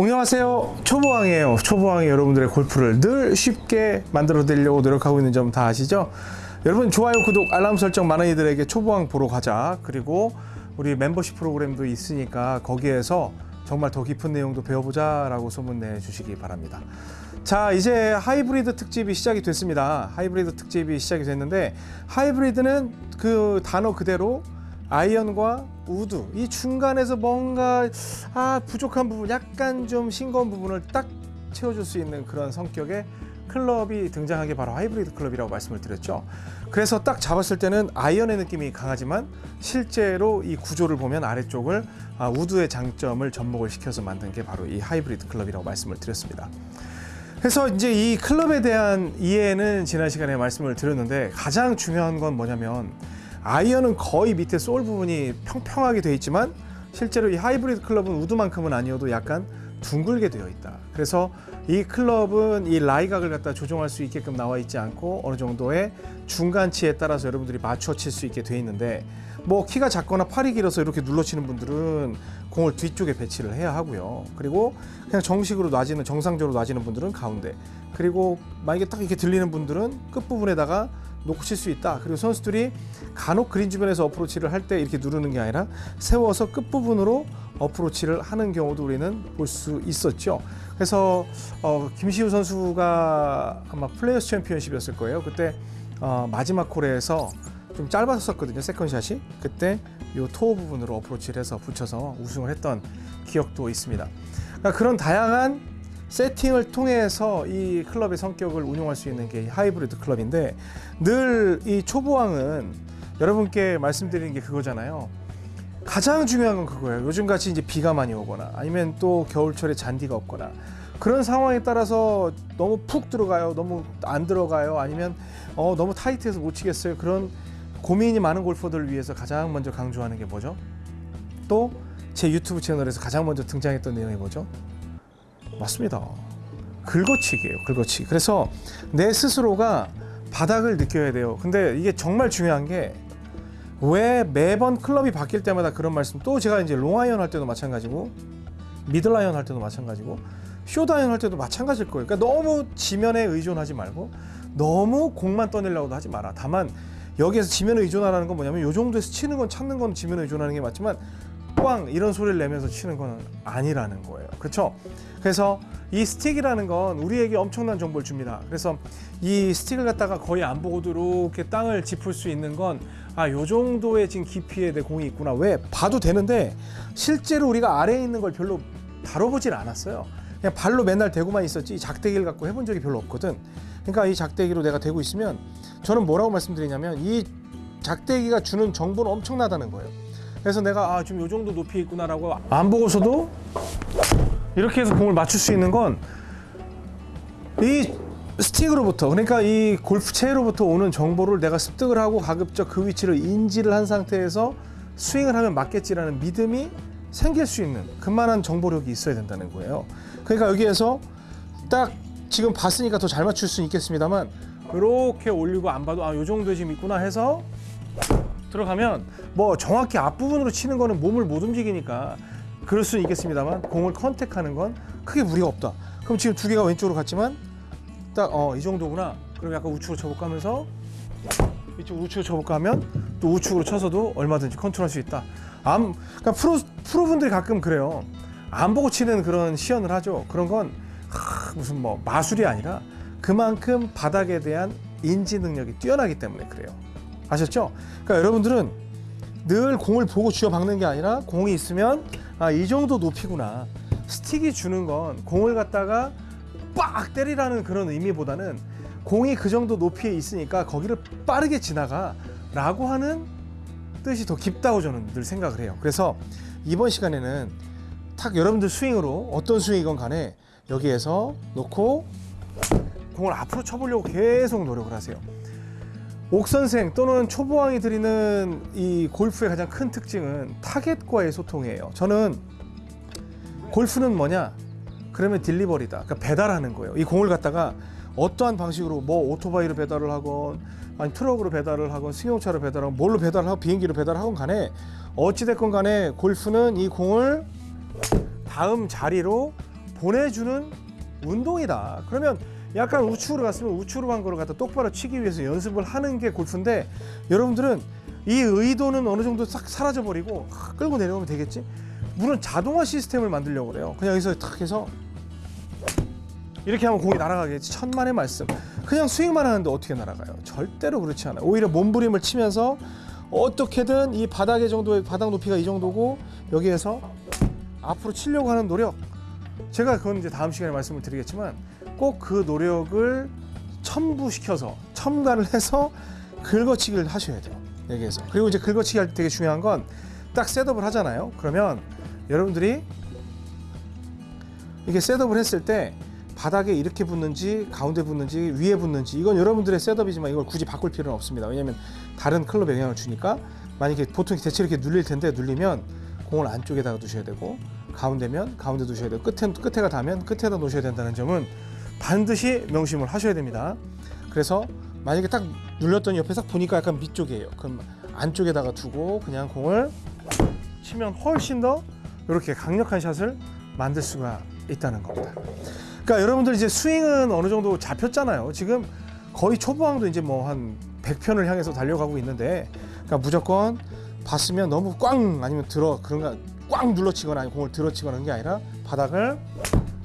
안녕하세요. 초보왕이에요. 초보왕이 여러분들의 골프를 늘 쉽게 만들어 드리려고 노력하고 있는 점 다 아시죠? 여러분 좋아요 구독 알람 설정 많은 이들에게 초보왕 보러 가자. 그리고 우리 멤버십 프로그램도 있으니까 거기에서 정말 더 깊은 내용도 배워보자 라고 소문 내 주시기 바랍니다. 자 이제 하이브리드 특집이 시작이 됐습니다. 하이브리드 특집이 시작이 됐는데 하이브리드는 그 단어 그대로 아이언과 우드 이 중간에서 뭔가 아 부족한 부분 약간 좀 싱거운 부분을 딱 채워줄 수 있는 그런 성격의 클럽이 등장하게 바로 하이브리드 클럽이라고 말씀을 드렸죠. 그래서 딱 잡았을 때는 아이언의 느낌이 강하지만 실제로 이 구조를 보면 아래쪽을 아, 우드의 장점을 접목을 시켜서 만든 게 바로 이 하이브리드 클럽이라고 말씀을 드렸습니다. 그래서 이제 이 클럽에 대한 이해는 지난 시간에 말씀을 드렸는데 가장 중요한 건 뭐냐면 아이언은 거의 밑에 sole 부분이 평평하게 되어 있지만 실제로 이 하이브리드 클럽은 우드만큼은 아니어도 약간 둥글게 되어 있다. 그래서 이 클럽은 이 lie각을 갖다 조정할 수 있게끔 나와 있지 않고 어느 정도의 중간치에 따라서 여러분들이 맞춰 칠 수 있게 되어 있는데 뭐 키가 작거나 팔이 길어서 이렇게 눌러 치는 분들은 공을 뒤쪽에 배치를 해야 하고요. 그리고 그냥 정식으로 놔지는 정상적으로 놔지는 분들은 가운데. 그리고 만약에 딱 이렇게 들리는 분들은 끝부분에다가 놓고 칠 수 있다. 그리고 선수들이 간혹 그린 주변에서 어프로치를 할 때 이렇게 누르는 게 아니라 세워서 끝부분으로 어프로치를 하는 경우도 우리는 볼 수 있었죠. 그래서 어, 김시우 선수가 아마 플레이어스 챔피언십이었을 거예요. 그때 어, 마지막 홀에서 좀 짧았었거든요. second shot이. 그때 요 toe 부분으로 어프로치를 해서 붙여서 우승을 했던 기억도 있습니다. 그러니까 그런 다양한 세팅을 통해서 이 클럽의 성격을 운용할 수 있는 게 하이브리드 클럽인데 늘 이 초보왕은 여러분께 말씀드리는 게 그거잖아요. 가장 중요한 건 그거예요. 요즘 같이 이제 비가 많이 오거나 아니면 또 겨울철에 잔디가 없거나 그런 상황에 따라서 너무 푹 들어가요. 너무 안 들어가요. 아니면 어, 너무 타이트해서 못 치겠어요. 그런 고민이 많은 골퍼들을 위해서 가장 먼저 강조하는 게 뭐죠? 또 제 유튜브 채널에서 가장 먼저 등장했던 내용이 뭐죠? 맞습니다. 긁어치기예요. 긁어치기. 그래서 내 스스로가 바닥을 느껴야 돼요. 근데 이게 정말 중요한 게 왜 매번 클럽이 바뀔 때마다 그런 말씀 또 제가 이제 롱아이언 할 때도 마찬가지고 미들아이언 할 때도 마찬가지고 숏아이언 할 때도 마찬가지일 거예요. 그러니까 너무 지면에 의존하지 말고 너무 공만 떠내려고도 하지 마라. 다만 여기에서 지면에 의존하라는 건 뭐냐면 요 정도에서 치는 건 찾는 건 지면에 의존하는 게 맞지만 꽝 이런 소리를 내면서 치는 건 아니라는 거예요. 그렇죠? 그래서 이 스틱이라는 건 우리에게 엄청난 정보를 줍니다. 그래서 이 스틱을 갖다가 거의 안 보고도 이렇게 땅을 짚을 수 있는 건 아, 요 정도의 지금 깊이에 내 공이 있구나. 왜? 봐도 되는데 실제로 우리가 아래에 있는 걸 별로 다뤄보질 않았어요. 그냥 발로 맨날 대고만 있었지 이 작대기를 갖고 해본 적이 별로 없거든. 그러니까 이 작대기로 내가 대고 있으면 저는 뭐라고 말씀드리냐면 이 작대기가 주는 정보는 엄청나다는 거예요. 그래서 내가 아 지금 요 정도 높이 있구나라고 안 보고서도 이렇게 해서 공을 맞출 수 있는 건 이 스틱으로부터 그러니까 이 골프채로부터 오는 정보를 내가 습득을 하고 가급적 그 위치를 인지를 한 상태에서 스윙을 하면 맞겠지라는 믿음이 생길 수 있는 그만한 정보력이 있어야 된다는 거예요. 그러니까 여기에서 딱 지금 봤으니까 더 잘 맞출 수는 있겠습니다만 이렇게 올리고 안 봐도 아요 정도 지금 있구나 해서 들어가면 뭐 정확히 앞부분으로 치는 거는 몸을 못 움직이니까 그럴 수는 있겠습니다만 공을 컨택하는 건 크게 무리가 없다. 그럼 지금 두 개가 왼쪽으로 갔지만 딱 어 이 정도구나. 그럼 약간 우측으로 쳐볼까 하면서 이쪽 우측으로 쳐볼까 하면 또 우측으로 쳐서도 얼마든지 컨트롤할 수 있다. 암 그러니까 프로 프로분들이 가끔 그래요. 안 보고 치는 그런 시연을 하죠. 그런 건 하, 무슨 뭐 마술이 아니라 그만큼 바닥에 대한 인지 능력이 뛰어나기 때문에 그래요. 아셨죠? 그러니까 여러분들은 늘 공을 보고 쥐어 박는 게 아니라 공이 있으면 아, 이 정도 높이구나. 스틱이 주는 건 공을 갖다가 빡 때리라는 그런 의미보다는 공이 그 정도 높이에 있으니까 거기를 빠르게 지나가 라고 하는 뜻이 더 깊다고 저는 늘 생각을 해요. 그래서 이번 시간에는 탁 여러분들 스윙으로 어떤 스윙이건 간에 여기에서 놓고 공을 앞으로 쳐보려고 계속 노력을 하세요. 옥선생 또는 초보왕이 드리는 이 골프의 가장 큰 특징은 타겟과의 소통이에요. 저는 골프는 뭐냐? 그러면 딜리버리다. 그러니까 배달하는 거예요. 이 공을 갖다가 어떠한 방식으로 뭐 오토바이로 배달을 하건 아니 트럭으로 배달을 하건 승용차로 배달하건 뭘로 배달을 하고 비행기로 배달하건 간에 어찌됐건 간에 골프는 이 공을 다음 자리로 보내주는 운동이다. 그러면 약간 우측으로 갔으면 우측으로 간 거를 갖다 똑바로 치기 위해서 연습을 하는 게 골프인데 여러분들은 이 의도는 어느 정도 싹 사라져 버리고 끌고 내려오면 되겠지. 물론 자동화 시스템을 만들려고 그래요. 그냥 여기서 탁 해서 이렇게 하면 공이 날아가겠지. 천만의 말씀. 그냥 스윙만 하는데 어떻게 날아가요? 절대로 그렇지 않아요. 오히려 몸부림을 치면서 어떻게든 이 바닥의 정도의 바닥 높이가 이 정도고 여기에서 앞으로 치려고 하는 노력. 제가 그건 이제 다음 시간에 말씀을 드리겠지만 꼭 그 노력을 첨부시켜서 첨가를 해서 긁어치기를 하셔야 돼요. 여기에서. 그리고 이제 긁어치기 할 때 되게 중요한 건 딱 셋업을 하잖아요. 그러면 여러분들이 이게 셋업을 했을 때 바닥에 이렇게 붙는지 가운데 붙는지 위에 붙는지 이건 여러분들의 셋업이지만 이걸 굳이 바꿀 필요는 없습니다. 왜냐하면 다른 클럽에 영향을 주니까 만약에 보통 대체 이렇게 눌릴 텐데 눌리면 공을 안쪽에다가 두셔야 되고 가운데면 가운데 두셔야 되고 끝에 끝에가 닿으면 끝에다 놓으셔야 된다는 점은 반드시 명심을 하셔야 됩니다. 그래서 만약에 딱 눌렸더니 옆에 싹 보니까 약간 밑쪽이에요. 그럼 안쪽에다가 두고 그냥 공을 치면 훨씬 더 이렇게 강력한 샷을 만들 수가 있다는 겁니다. 그러니까 여러분들 이제 스윙은 어느 정도 잡혔잖아요. 지금 거의 초보왕도 이제 뭐 한 100편을 향해서 달려가고 있는데 그러니까 무조건 봤으면 너무 꽝 아니면 들어 그런가 꽝 눌러치거나 공을 들어치거나 하는 게 아니라 바닥을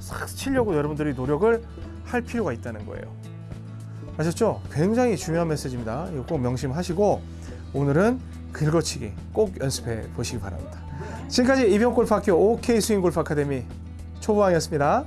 싹 치려고 여러분들이 노력을 할 필요가 있다는 거예요. 아셨죠? 굉장히 중요한 메시지입니다. 이거 꼭 명심하시고 오늘은 긁어치기 꼭 연습해 보시기 바랍니다. 지금까지 이병골프학교 OK 스윙 골프 아카데미 초보왕이었습니다.